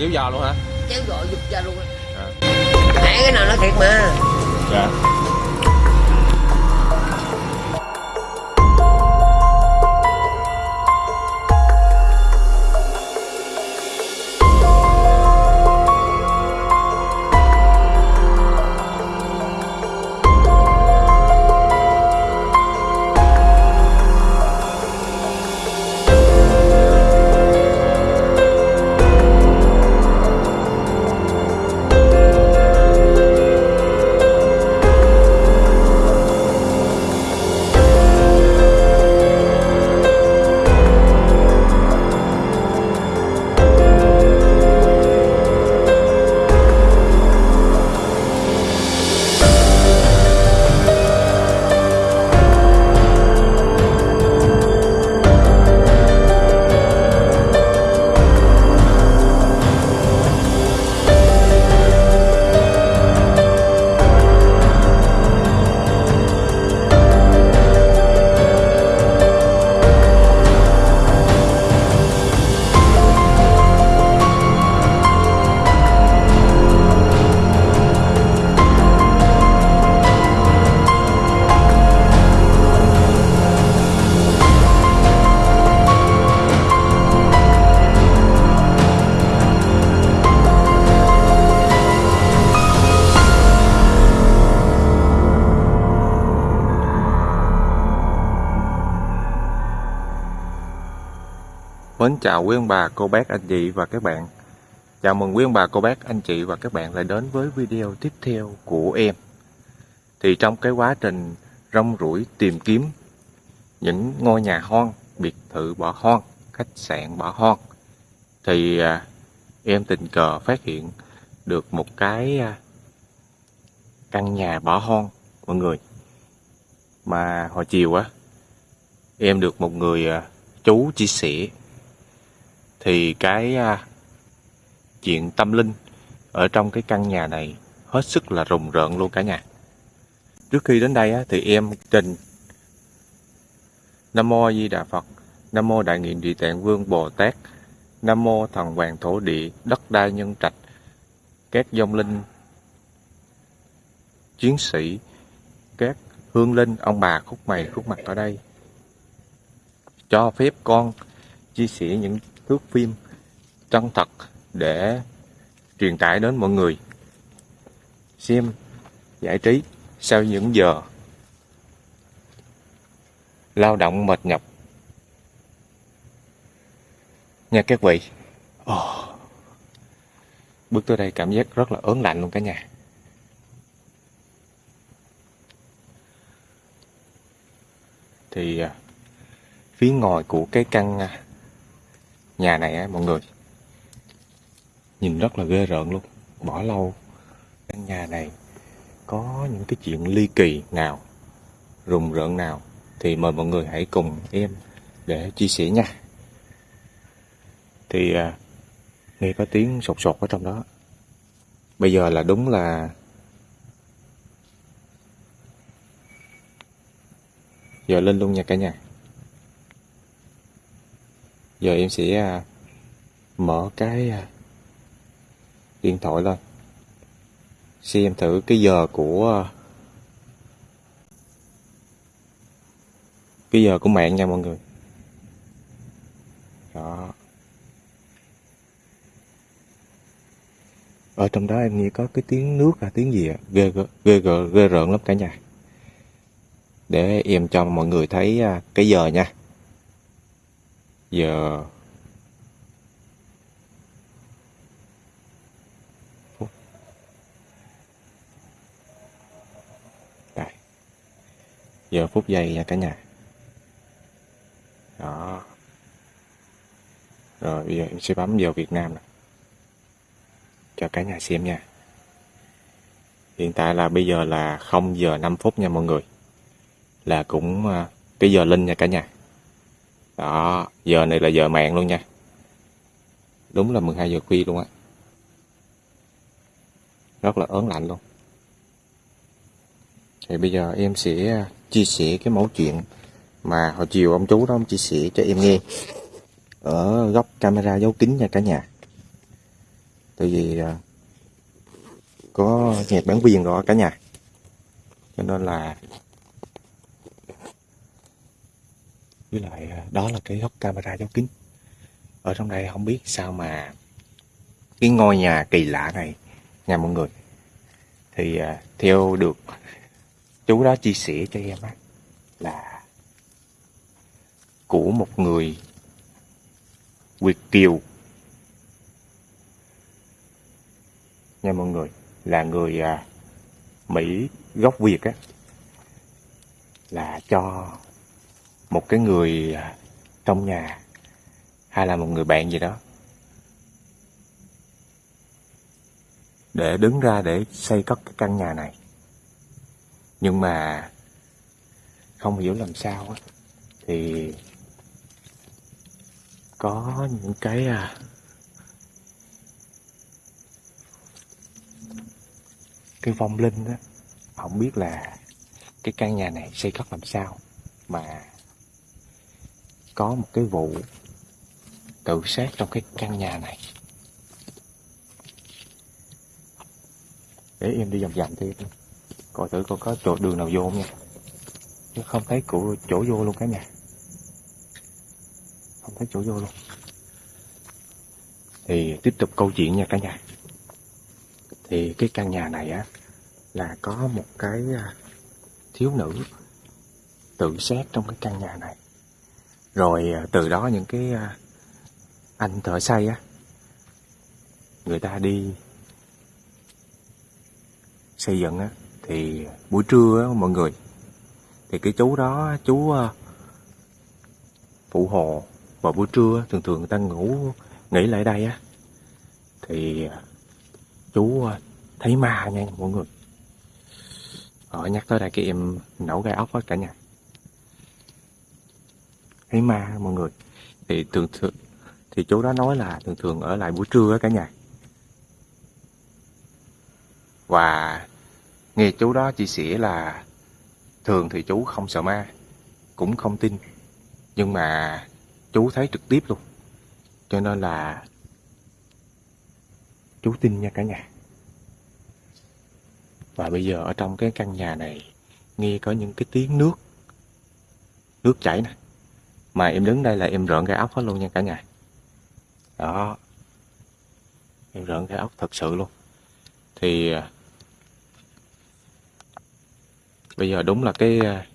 kéo giò luôn hả? Chéo gọi giục ra luôn À. hãy cái nào nó thiệt mà. Dạ Mến chào quý ông bà, cô bác, anh chị và các bạn. Chào mừng quý ông bà, cô bác, anh chị và các bạn lại đến với video tiếp theo của em. Thì trong cái quá trình rong ruổi tìm kiếm những ngôi nhà hoang, biệt thự bỏ hoang, khách sạn bỏ hoang Thì à, em tình cờ phát hiện được một cái à, căn nhà bỏ hoang mọi người. Mà hồi chiều á em được một người à, chú chia sẻ thì cái à, chuyện tâm linh ở trong cái căn nhà này hết sức là rùng rợn luôn cả nhà. Trước khi đến đây á, thì em trình Nam mô Di Đà Phật, Nam mô Đại Nguyện Địa Tạng Vương Bồ Tát, Nam mô Thần Hoàng Thổ Địa, Đất Đai Nhân Trạch, các dông linh chiến sĩ, các hương linh ông bà khúc mày khúc mặt ở đây cho phép con chia sẻ những thước phim chân thật để truyền tải đến mọi người. Xem, giải trí sau những giờ lao động mệt nhọc. Nha các vị. Oh. bước tới đây cảm giác rất là ớn lạnh luôn cả nhà. Thì à, phía ngoài của cái căn à, nhà này á mọi người. Nhìn rất là ghê rợn luôn. Bỏ lâu. Căn nhà này có những cái chuyện ly kỳ nào rùng rợn nào thì mời mọi người hãy cùng em để chia sẻ nha. Thì à, nghe có tiếng sột sột ở trong đó. Bây giờ là đúng là giờ lên luôn nha cả nhà giờ em sẽ à, mở cái à, điện thoại lên. Xem thử cái giờ của à, cái giờ của mạng nha mọi người. Đó. Ở trong đó em nghe có cái tiếng nước là tiếng gì ạ? Ghê ghê ghê, ghê, ghê rợn lắm cả nhà. Để em cho mọi người thấy cái giờ nha giờ phút đây. Giờ phút giây nha cả nhà. Đó. Rồi, bây giờ em sẽ bấm vào Việt Nam này cho cả nhà xem nha. Hiện tại là bây giờ là 0 giờ 5 phút nha mọi người. Là cũng à, cái giờ linh nha cả nhà đó, giờ này là giờ mạng luôn nha. Đúng là 12 giờ khuya luôn á. Rất là ớn lạnh luôn. Thì bây giờ em sẽ à, chia sẻ cái mẫu chuyện mà hồi chiều ông chú đó ông chia sẻ cho em nghe ở góc camera giấu kính nha cả nhà. Tại vì à, có nhạc bán viên rồi cả nhà. Cho nên là với lại à, đó là cái góc camera giấu kính. Ở trong đây không biết sao mà cái ngôi nhà kỳ lạ này, nhà mọi người. Thì à, theo được chú đó chia sẻ cho em á, là của một người Việt kiều. Nha mọi người, là người à, Mỹ gốc Việt á, là cho một cái người trong nhà hay là một người bạn gì đó để đứng ra để xây cất cái căn nhà này. Nhưng mà không hiểu làm sao á thì có những cái à, cái vong linh á không biết là cái căn nhà này xây cất làm sao mà có một cái vụ tự sát trong cái căn nhà này. Để em đi vòng vòng thêm coi. Thử coi có chỗ đường nào vô không nha. Chứ không thấy cụ chỗ vô luôn cả nhà. Không thấy chỗ vô luôn. Thì tiếp tục câu chuyện nha cả nhà. Thì cái căn nhà này á, là có một cái à, thiếu nữ tự sát trong cái căn nhà này rồi à, từ đó những cái à, anh thợ xây á, người ta đi xây dựng á, thì buổi trưa á, mọi người, thì cái chú đó, chú à, phụ hồ, vào buổi trưa thường thường người ta ngủ, nghỉ lại đây á, thì chú thấy ma nha mọi người. Ở nhắc tới đây cái em nổ gai ốc hết cả nhà thấy ma mọi người? Thì thường thường, thì chú đó nói là thường thường ở lại buổi trưa á cả nhà. Và nghe chú đó chia sẻ là thường thì chú không sợ ma, cũng không tin. Nhưng mà chú thấy trực tiếp luôn. Cho nên là chú tin nha cả nhà. Và bây giờ ở trong cái căn nhà này, nghe có những cái tiếng nước nước chảy nè mà em đứng đây là em rợn cái ốc hết luôn nha cả nhà đó. Em rợn cái ốc thật sự luôn. Thì à, bây giờ đúng là cái à,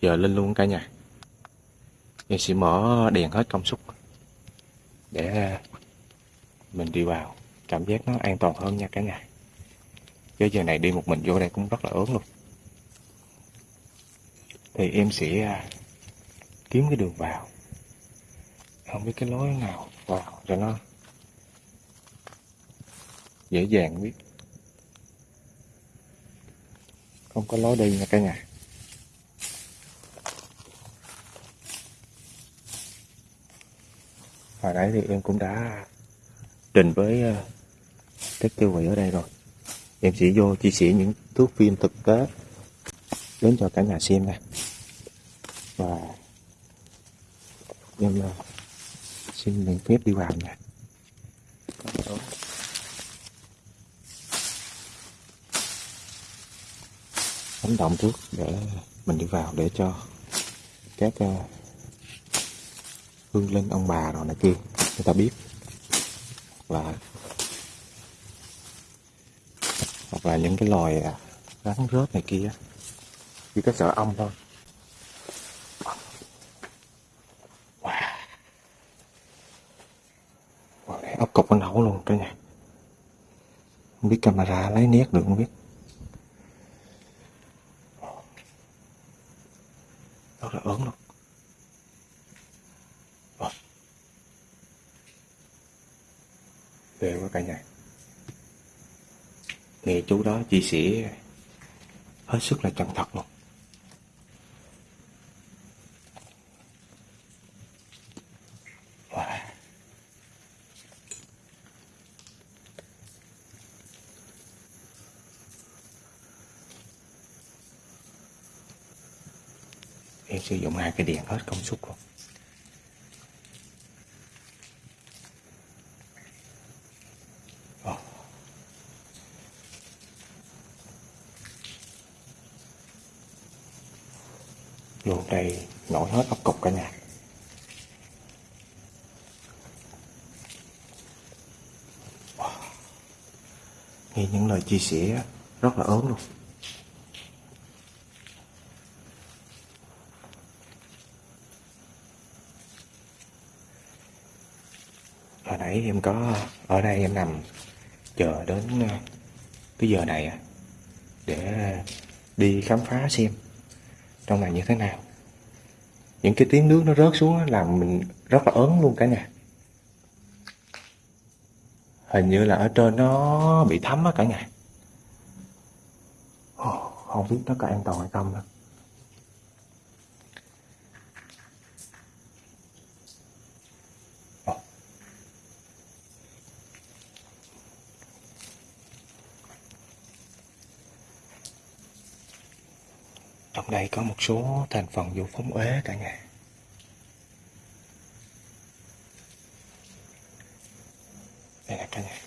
giờ lên luôn cả nhà. Em sẽ mở đèn hết công suất để à, mình đi vào. Cảm giác nó an toàn hơn nha cả nhà. Chứ giờ này đi một mình vô đây cũng rất là ớn luôn. Thì em sẽ kiếm cái đường vào. Không biết cái lối nào vào cho nó dễ dàng biết. Không có lối đi nha cả nhà. Hồi nãy thì em cũng đã trình với ờ, các tiêu hủy ở đây rồi. Em sẽ vô chia sẻ những thước phim thực tế đến cho cả nhà xem nè và em ờ, xin miễn phép đi vào nha đánh động trước để mình đi vào để cho các ờ, hương linh ông bà rồi này kia người ta biết. Là hoặc là những cái loài ờ, rắn rớt này kia chỉ có sợ ong thôi wow. wow đây ốc cục nó nổ luôn cả nhà. Không biết camera lấy nét được không biết. Rất là ớn luôn về ghê quá cả nhà. Nghe chú đó chia sẻ, hết sức là chân thật luôn. sử dụng hai cái điện hết công suất rồi. luôn ờ. đây nổi hết ốc cục cả nhà wow. nghe những lời chia sẻ rất là ớn luôn nãy em có, ở đây em nằm chờ đến ờ, cái giờ này à, để đi khám phá xem trong này như thế nào. Những cái tiếng nước nó rớt xuống làm mình rất là ớn luôn cả nhà. Hình như là ở trên nó bị thấm á cả nhà. Không biết nó có an toàn hay không nữa. Đây có một số thành phần vô phóng uế cả nhà. Đây là cả nhà.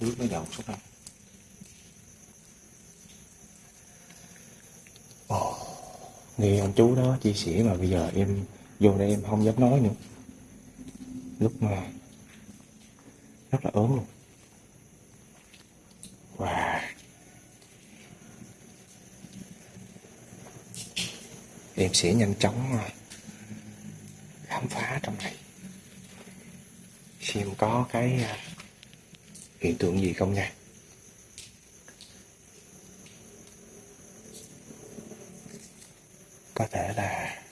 Nước nó dọn xuống đây. Ồ, nghe ông chú đó chia sẻ mà bây giờ em vô đây em không dám nói nữa. Lúc mà rất là ớn luôn. Wow. Em sẽ nhanh chóng ờ, khám phá trong này. Xem có cái ờ, hiện tượng gì không nha. Có thể là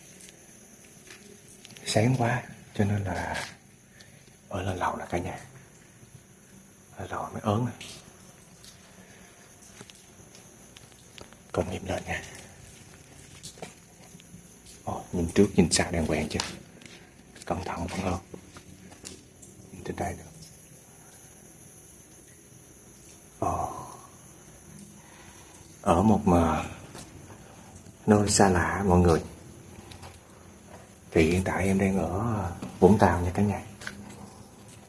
sáng quá, cho nên là ở lên lầu là cả nhà. Lên lầu mới ớn. Còn em lên nha nhìn trước nhìn sau đàng hoàng chưa? Cẩn thận vẫn hơn nhìn trên đây nữa Ồ. Ờ. ở một mà nơi xa lạ, mọi người. Thì hiện tại em đang ở Vũng Tàu nha cả nhà.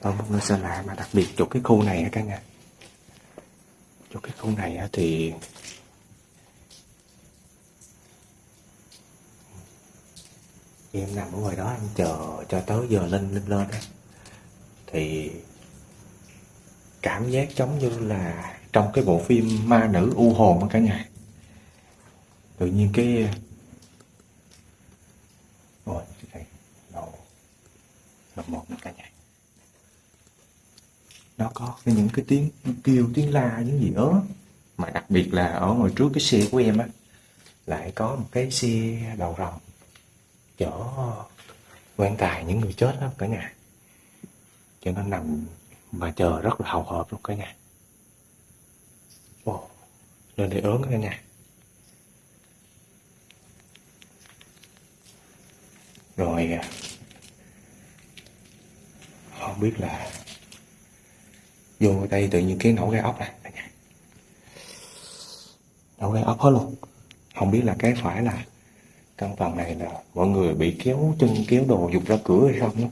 Ở một nơi xa lạ mà đặc biệt chỗ cái khu này nha cả nhà. Chỗ cái khu này thì thì em nằm ở ngoài đó, em chờ, cho tới giờ lên lên lên á, thì cảm giác giống như là trong cái bộ phim ma nữ u hồn á cả nhà tự nhiên cái rồi đây đầu một cả nhà nó có những cái tiếng kêu, tiếng la, những gì đó. mà đặc biệt là ở ngoài trước cái xe của em á, lại có một cái xe đầu rồng chỗ quan tài những người chết đó cả nhà. Cho nó nằm và chờ rất là hào hợp luôn cả nhà. Ồ, lên để ớn cả nhà. Rồi à, không biết là vô đây tự nhiên cái nổ gai ốc này nổ gai ốc hết luôn. Không biết là cái phải là căn phòng này là mọi người bị kéo chân, kéo đồ dục ra cửa hay không đó.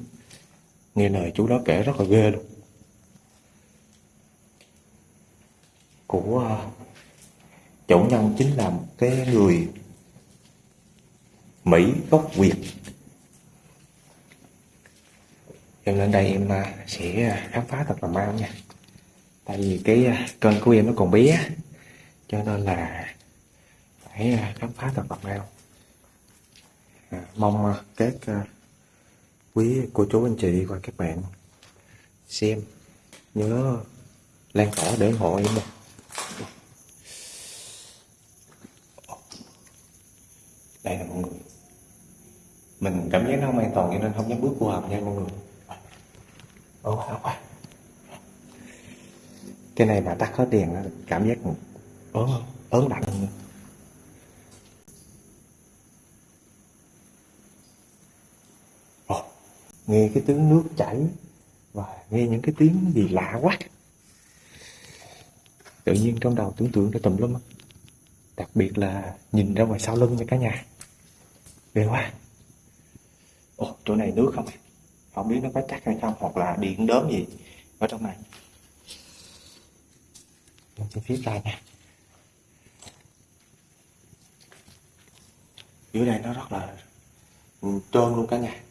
nghe lời chú đó kể rất là ghê luôn. Của à, chủ nhân chính là một cái người Mỹ gốc Việt. Em lên đây em à, sẽ à, khám phá thật là mau nha. Tại vì cái kênh của em nó còn bé, cho nên là phải khám phá thật là mau. À, mong ờ, các à, quý cô chú anh chị và các bạn xem nhớ lan tỏa để ủng hộ em nha. Đây là mọi người. Mình cảm giác nó không an toàn cho nên không dám bước vô hầm nha mọi người. Ô áo quá cái này mà tắt hết đèn cảm giác ớn ớn lạnh hơn nữa nghe cái tiếng nước chảy và nghe những cái tiếng gì lạ quá. Tự nhiên trong đầu tưởng tượng ra tùm lum đặc biệt là nhìn ra ngoài sau lưng nha cả nhà. Ghê quá. Ồ, chỗ này nước không? Không biết nó có chắc hay không, hoặc là điện đớm gì ở trong này. Mình sẽ phía ra nha. Dưới đây nó rất là trơn luôn cả nhà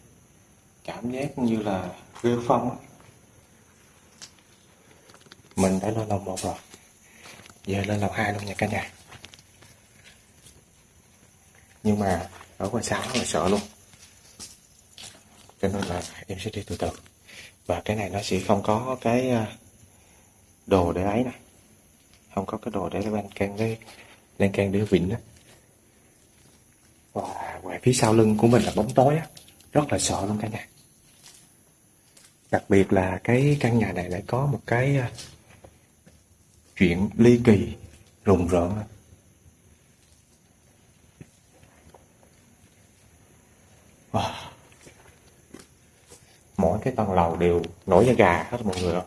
cảm giác như là rêu phong mình đã lên lầu một rồi. Giờ lên lầu hai luôn nha cả nhà. Nhưng mà ở ngoài sáng là sợ luôn. Cho nên là em sẽ đi từ từ. Và cái này nó sẽ không có cái à, đồ để ấy nè. Không có cái đồ để lên can cái, lên can để vịn đó và ngoài phía sau lưng của mình là bóng tối á rất là sợ luôn cả nhà. Đặc biệt là cái căn nhà này lại có một cái à, chuyện ly kỳ, rùng rợn. Wow. mỗi cái tầng lầu đều nổi da gà hết mọi người ạ.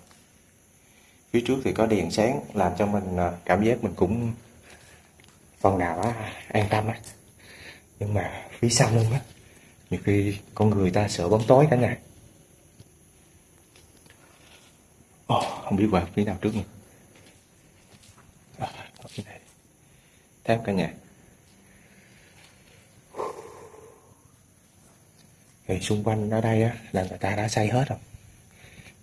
Phía trước thì có đèn sáng, làm cho mình à, cảm giác mình cũng phần nào á, an tâm á. Nhưng mà phía sau lưng á nhiều khi con người ta sợ bóng tối cả nhà Oh, không biết qua phía nào trước nhỉ à, ở cả nhà. Thì xung quanh ở đây á là người ta đã xây hết rồi.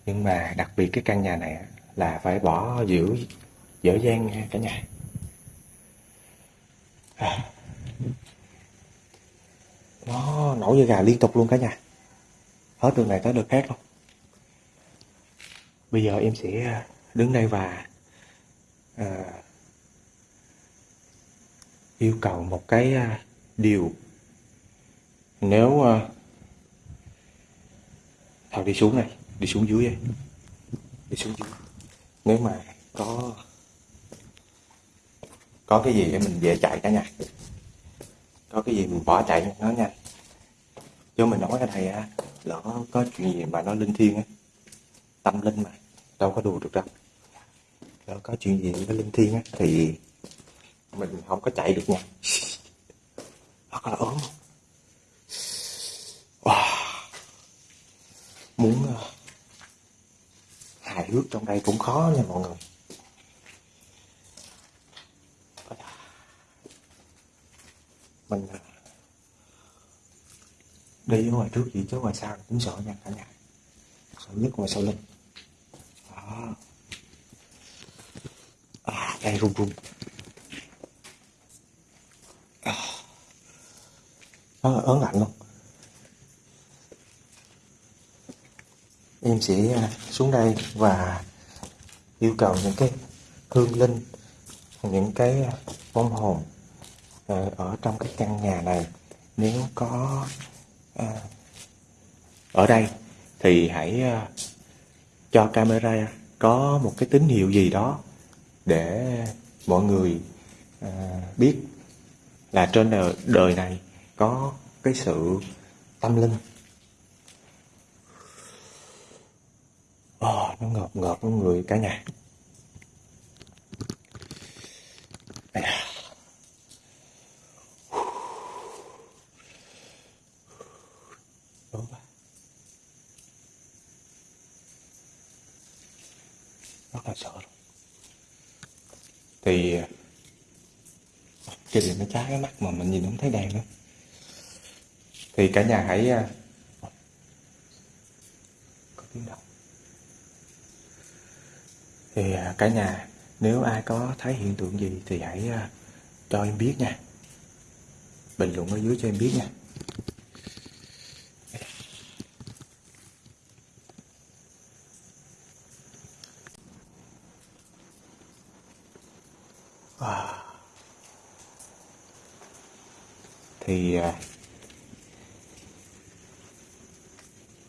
Nhưng mà đặc biệt cái căn nhà này á, là phải bỏ giữ dở dang cả nhà. À nó nổi như gà liên tục luôn cả nhà. Hết đường này tới đường khác luôn. Bây giờ em sẽ à, đứng đây và à, yêu cầu một cái à, điều. Nếu à, thảo đi xuống này đi xuống dưới đây. Đi xuống dưới. Nếu mà có có cái gì để mình về chạy cả nhà có cái gì mình bỏ chạy nó nhanh chứ mình nói cái này á lỡ có chuyện gì mà nó linh thiêng á tâm linh mà đâu có đùa được đâu. Lỡ có chuyện gì nó linh thiêng á thì mình không có chạy được nha. Hoặc là ốm. Wow. muốn uh, hài hước trong đây cũng khó nha mọi người. Mình à, đi ở ngoài trước gì chứ ngoài sau cũng sợ nha cả nhà. Sợ nhất ngoài sau lưng. Đó. À, đây run run. À, nó ớn lạnh luôn em sẽ à, xuống đây và yêu cầu những cái hương linh những cái à, vong hồn Ờ, ở trong cái căn nhà này. Nếu có ờ, ở đây thì hãy ờ, cho camera có một cái tín hiệu gì đó để mọi người biết là trên đời, đời này có cái sự tâm linh. Oh, nó ngợp ngợp với người cả nhà Đây à. Đúng quá. Rất là sợ luôn. Thì cái điện nó trái cái mắt mà mình nhìn không thấy đèn nữa. Thì cả nhà hãy à, Có tiếng động. Thì à, cả nhà, nếu ai có thấy hiện tượng gì thì hãy à, cho em biết nha. Bình luận ở dưới cho em biết nha Wow. thì à,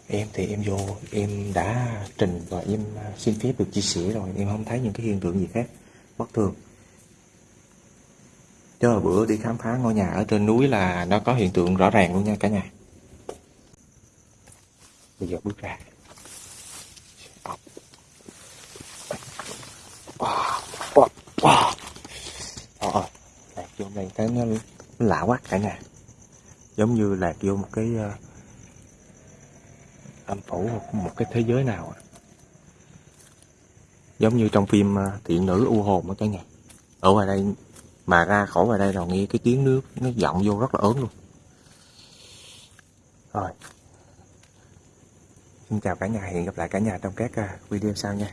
em thì em vô em đã trình và em à, xin phép được chia sẻ rồi. Em không thấy những cái hiện tượng gì khác bất thường. Cho bữa đi khám phá ngôi nhà ở trên núi là nó có hiện tượng rõ ràng luôn nha cả nhà. Bây giờ bước ra. Wow wow wow ờ lạc vô đây thấy nó lạ quá cả nhà. Giống như lạc vô một cái uh, tham phẫu một cái thế giới nào giống như trong phim à, thiện nữ u hồn đó cả nhà ở ngoài đây, mà ra khỏi ngoài đây rồi nghe cái tiếng nước nó vọng vô rất là ớn luôn. Rồi. Xin chào cả nhà, hẹn gặp lại cả nhà trong các à, video sau nha.